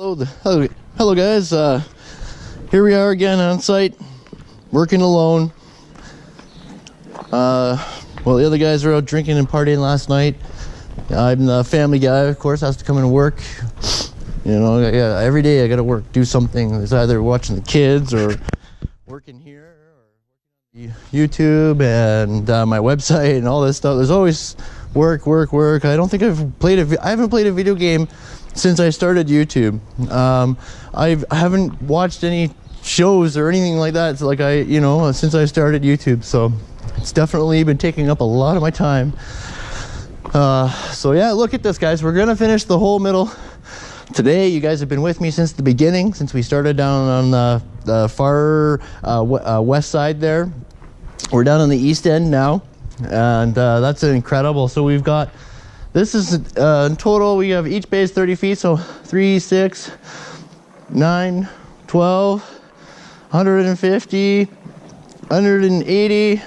Hello, the, hello, hello guys. Uh, here we are again on site, working alone. Uh, well, the other guys are out drinking and partying last night. I'm the family guy, of course, has to come and work. You know, yeah, every day I gotta work, do something. It's either watching the kids or working here or YouTube and uh, my website and all this stuff. There's always work, work, work. I don't think I've played a, I haven't played a video game since I started YouTube. Um, I've, I haven't watched any shows or anything like that. It's like I, you know, since I started YouTube. So it's definitely been taking up a lot of my time. Uh, so yeah, look at this guys. We're gonna finish the whole middle today. You guys have been with me since the beginning, since we started down on the, the far uh, uh, west side there. We're down on the east end now, and uh, that's incredible. So we've got this is uh, in total, we have each base 30 feet, so 3, 6, 9, 12, 150, 180,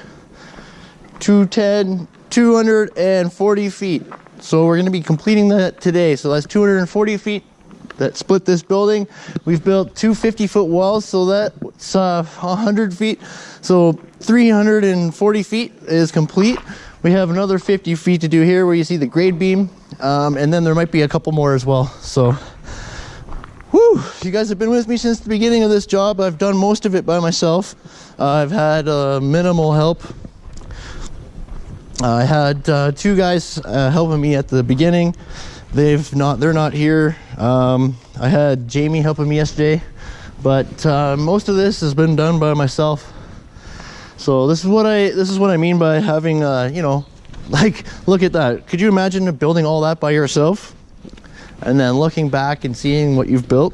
210, 240 feet. So we're going to be completing that today. So that's 240 feet that split this building. We've built two 50 foot walls, so that's uh, 100 feet. So 340 feet is complete. We have another 50 feet to do here where you see the grade beam. Um, and then there might be a couple more as well. So, whew, you guys have been with me since the beginning of this job. I've done most of it by myself. Uh, I've had uh, minimal help. I had uh, two guys uh, helping me at the beginning. They've not, they're not here. Um, I had Jamie helping me yesterday, but uh, most of this has been done by myself. So this is what I this is what I mean by having uh, you know, like look at that. Could you imagine building all that by yourself? And then looking back and seeing what you've built.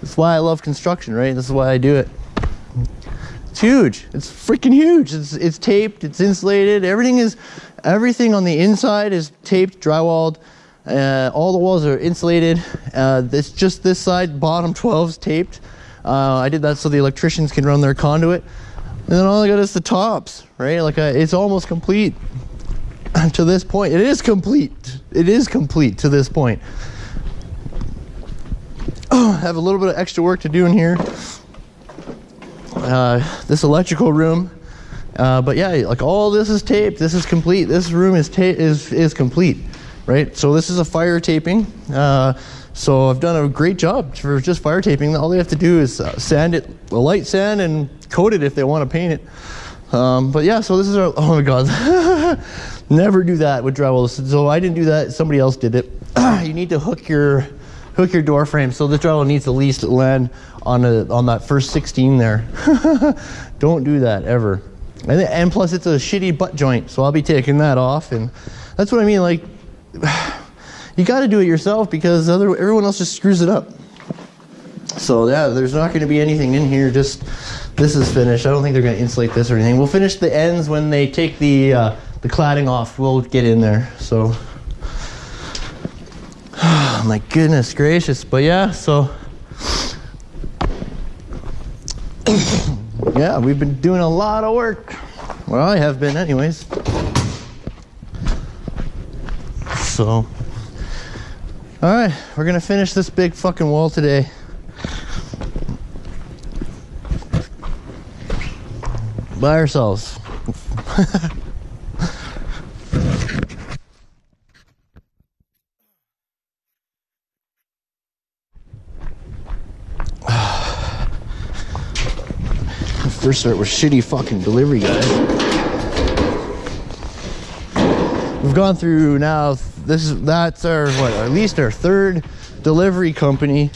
That's why I love construction, right? This is why I do it. It's huge. It's freaking huge. It's it's taped, it's insulated. Everything is everything on the inside is taped, drywalled. Uh, all the walls are insulated. Uh, this just this side, bottom 12 is taped. Uh, I did that so the electricians can run their conduit. And then all I got is the tops, right? Like I, it's almost complete to this point. It is complete. It is complete to this point. Oh, I have a little bit of extra work to do in here. Uh, this electrical room. Uh, but yeah, like all this is taped. This is complete. This room is is is complete, right? So this is a fire taping. Uh, so I've done a great job for just fire taping. All they have to do is uh, sand it, a light sand, and coat it if they want to paint it. Um, but yeah, so this is our, oh my God. Never do that with drywall. So I didn't do that, somebody else did it. you need to hook your, hook your door frame. So the drywall needs at least land on, a, on that first 16 there. Don't do that ever. And, and plus it's a shitty butt joint. So I'll be taking that off. And that's what I mean. Like, you got to do it yourself because other, everyone else just screws it up. So yeah, there's not going to be anything in here. Just this is finished. I don't think they're going to insulate this or anything. We'll finish the ends when they take the uh, the cladding off. We'll get in there. So my goodness gracious. But yeah, so yeah, we've been doing a lot of work. Well, I have been anyways. So all right, we're gonna finish this big fucking wall today. By ourselves. First start with shitty fucking delivery guys. We've gone through now this is that's our what at least our third delivery company.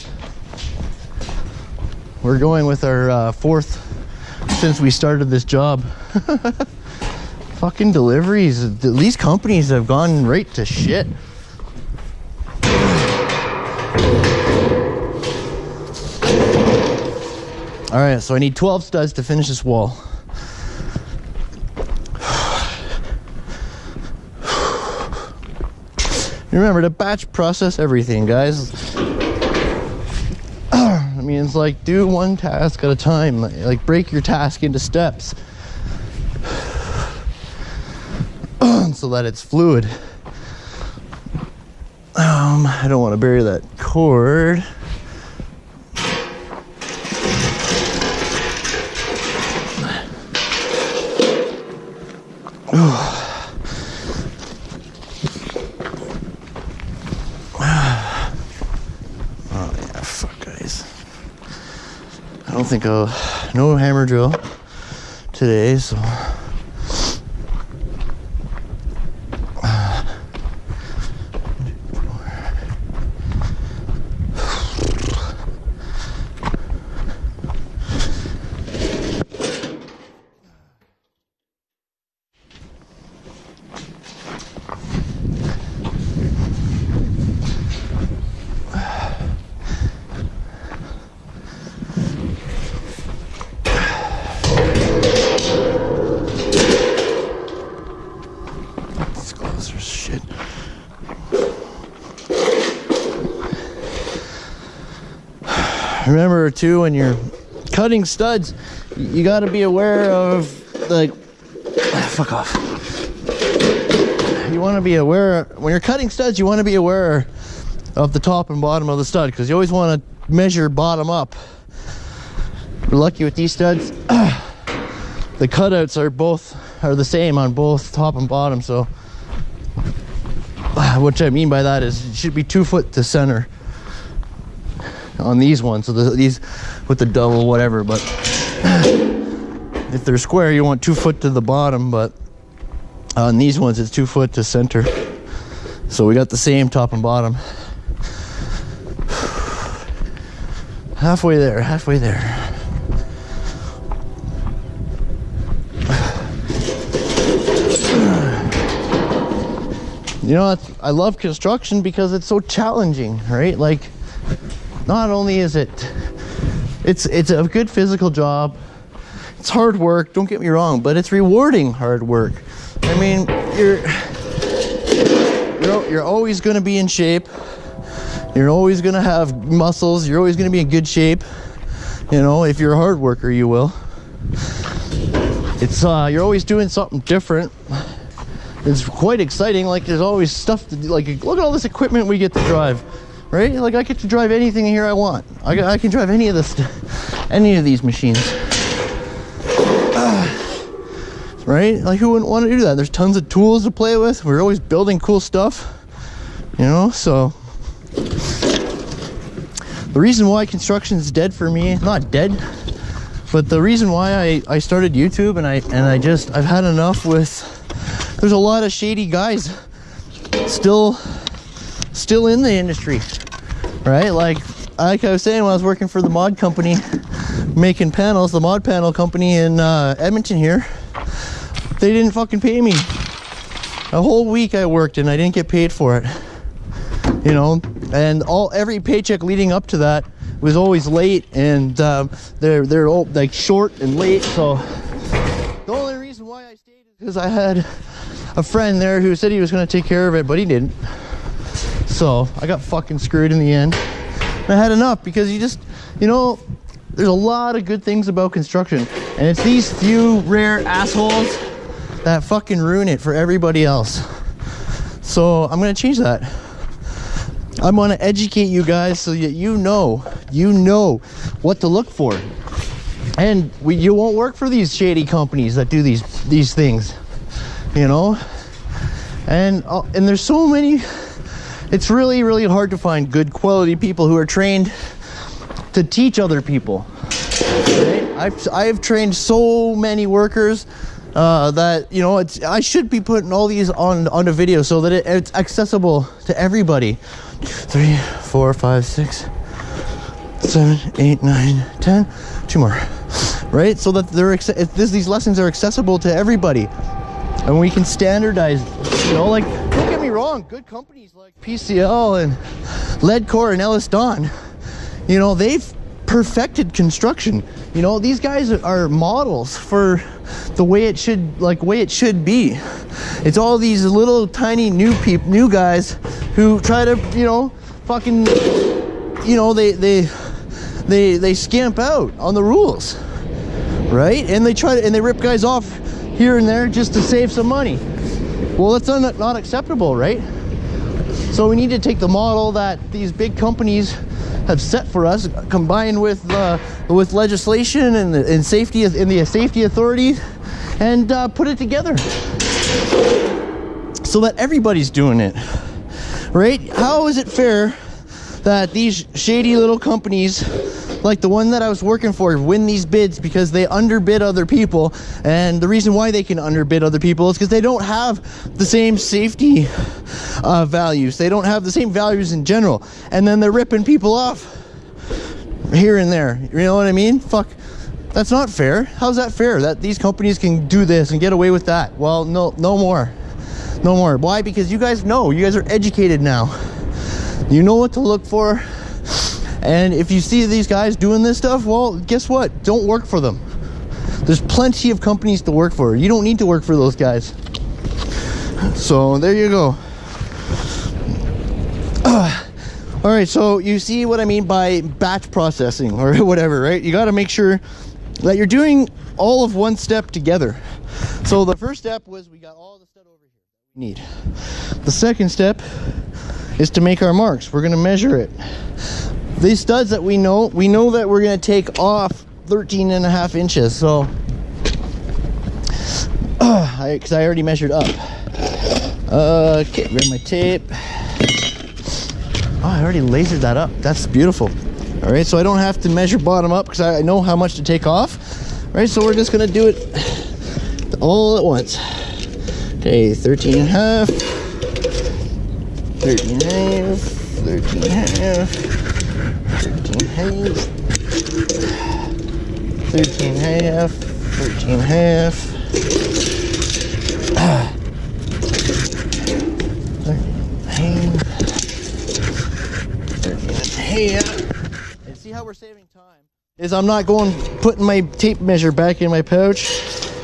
We're going with our uh, fourth since we started this job. Fucking deliveries these companies have gone right to shit. All right so i need 12 studs to finish this wall remember to batch process everything guys. I mean it's like do one task at a time. Like, like break your task into steps. So that it's fluid. Um i don't want to bury that cord. Ooh. Think I'll no hammer drill today, so These clothes are shit. Remember too when you're cutting studs, you got to be aware of like fuck off. You want to be aware when you're cutting studs. You want to be aware of the top and bottom of the stud because you always want to measure bottom up. We're lucky with these studs. the cutouts are both are the same on both top and bottom so what I mean by that is it should be two foot to center on these ones so the, these with the double whatever but if they're square you want two foot to the bottom but on these ones it's two foot to center. So we got the same top and bottom. Halfway there halfway there. You know i love construction because it's so challenging right? Like not only is it it's it's a good physical job it's hard work don't get me wrong but it's rewarding hard work. I mean you're you're, you're always going to be in shape. You're always going to have muscles. You're always going to be in good shape. You know if you're a hard worker you will. It's uh you're always doing something different. It's quite exciting. Like there's always stuff to do. Like look at all this equipment we get to drive, right? Like I get to drive anything here I want. I, I can drive any of this, any of these machines. Uh, right? Like who wouldn't want to do that? There's tons of tools to play with. We're always building cool stuff, you know. So the reason why construction is dead for me, not dead, but the reason why I, I started YouTube and I and I just I've had enough with there's a lot of shady guys still still in the industry right? Like like i was saying when i was working for the mod company making panels the mod panel company in uh, edmonton here they didn't fucking pay me. A whole week i worked and i didn't get paid for it you know? And all every paycheck leading up to that was always late and um, they're they're all like short and late so the only reason why i stayed is because i had a friend there who said he was going to take care of it, but he didn't. So I got fucking screwed in the end. I had enough because you just, you know, there's a lot of good things about construction. And it's these few rare assholes that fucking ruin it for everybody else. So I'm going to change that. I'm going to educate you guys so that you know, you know what to look for. And we, you won't work for these shady companies that do these these things you know and uh, and there's so many it's really really hard to find good quality people who are trained to teach other people? I've, I've trained so many workers uh, that you know it's I should be putting all these on on a video so that it, it's accessible to everybody. Three four five six seven eight nine ten. Two more. Right? So that they're this, these lessons are accessible to everybody. And we can standardize you know like get me wrong good companies like pcl and ledcor and ellis don you know they've perfected construction. You know these guys are models for the way it should like way it should be. It's all these little tiny new people new guys who try to you know fucking you know they they they they scamp out on the rules right? And they try to and they rip guys off here and there just to save some money. Well, that's not, not acceptable, right? So we need to take the model that these big companies have set for us, combined with uh, with legislation and, and safety in the safety authorities, and uh, put it together. so that everybody's doing it, right? How is it fair that these shady little companies like the one that I was working for win these bids because they underbid other people. And the reason why they can underbid other people is because they don't have the same safety uh, values. They don't have the same values in general. And then they're ripping people off here and there. You know what I mean? Fuck. That's not fair. How's that fair that these companies can do this and get away with that? Well no no more. No more. Why? Because you guys know. You guys are educated now. You know what to look for and if you see these guys doing this stuff, well, guess what? Don't work for them. There's plenty of companies to work for. You don't need to work for those guys. So there you go. Uh, all right, so you see what I mean by batch processing or whatever, right? You got to make sure that you're doing all of one step together. So the first step was we got all the stuff over here we need. The second step is to make our marks. We're going to measure it these studs that we know we know that we're going to take off 13 and a half inches so. Because uh, I, I, already measured up. Okay grab my tape. Oh I already lasered that up. That's beautiful. All right so I don't have to measure bottom up because I know how much to take off. All right so we're just gonna do it all at once. Okay 13 and a half. 13 and a half. 13 and a half 13 half, 13 half, 13 half, 13 half, 13 half. And see how we're saving time? Is I'm not going, putting my tape measure back in my pouch.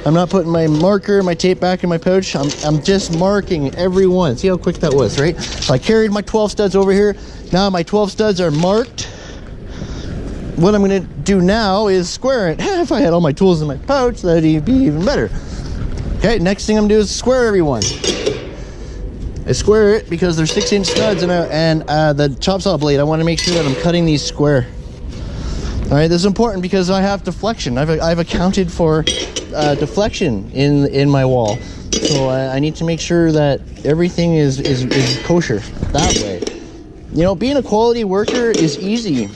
I'm not putting my marker, my tape back in my pouch. I'm, I'm just marking every one. See how quick that was, right? So I carried my 12 studs over here. Now my 12 studs are marked what I'm gonna do now is square it. if I had all my tools in my pouch, that'd be even better. Okay, next thing I'm gonna do is square everyone. I square it because they're six inch studs and, uh, and uh, the chop saw blade, I wanna make sure that I'm cutting these square. All right, this is important because I have deflection. I've, I've accounted for uh, deflection in, in my wall. So I, I need to make sure that everything is, is, is kosher that way. You know, being a quality worker is easy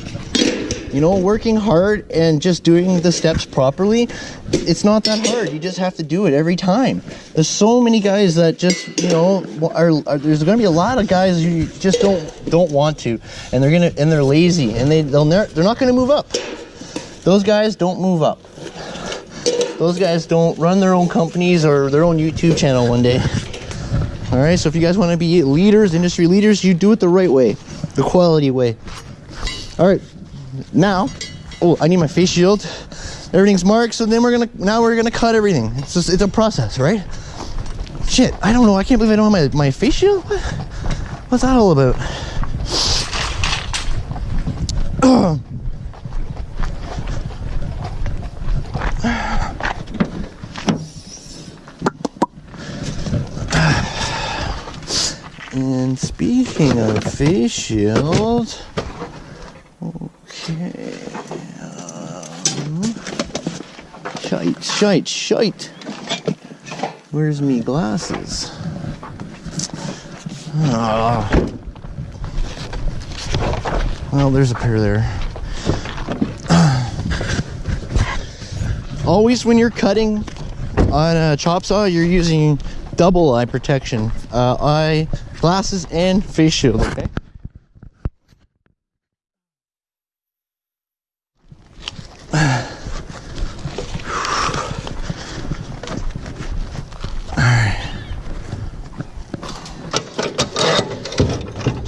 you know working hard and just doing the steps properly it's not that hard. You just have to do it every time. There's so many guys that just you know are, are there's going to be a lot of guys who just don't don't want to and they're gonna and they're lazy and they they'll never they're not going to move up. Those guys don't move up. Those guys don't run their own companies or their own youtube channel one day. All right so if you guys want to be leaders industry leaders you do it the right way the quality way. All right now oh i need my face shield. Everything's marked so then we're gonna now we're gonna cut everything. It's just it's a process right? Shit i don't know. I can't believe i don't have my, my face shield? What? what's that all about? And speaking of face shield Okay. Um, shite, shite, shite. Where's me glasses? Ah. Well, there's a pair there. Always when you're cutting on a chop saw, you're using double eye protection. Uh, eye glasses and face shield, okay?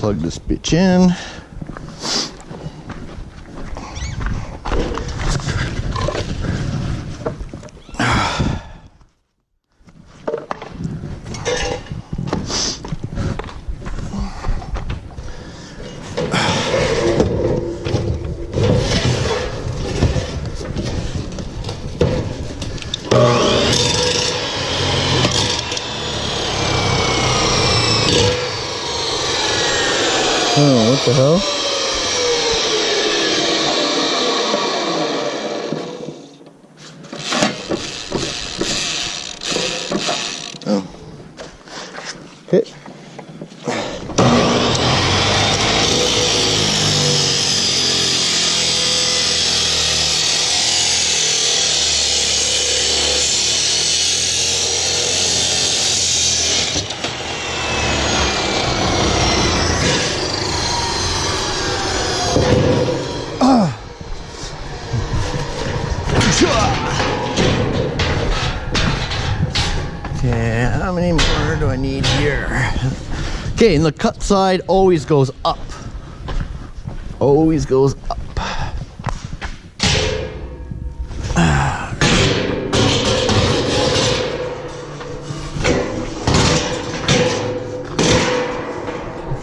Plug this bitch in. Oh, what the hell? Okay, and the cut side always goes up. Always goes up.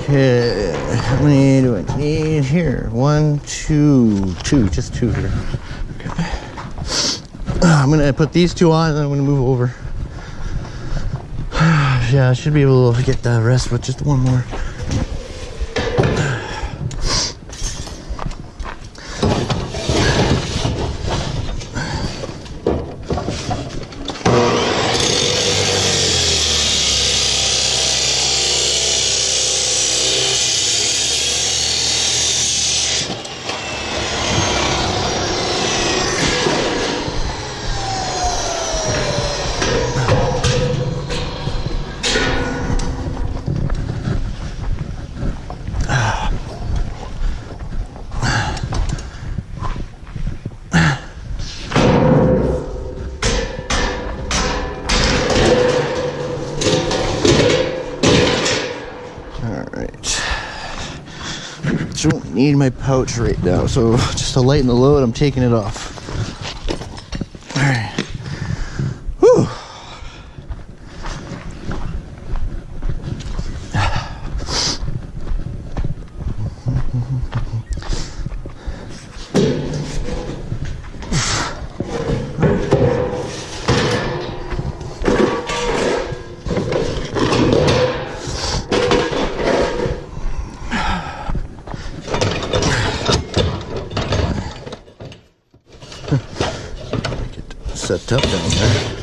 Okay, how many do I need here? One, two, two, just two here. Okay. I'm gonna put these two on and I'm gonna move over. Yeah, I should be able to get the rest with just one more. Alright. Don't need my pouch right now, so just to lighten the load, I'm taking it off. Get set up down there.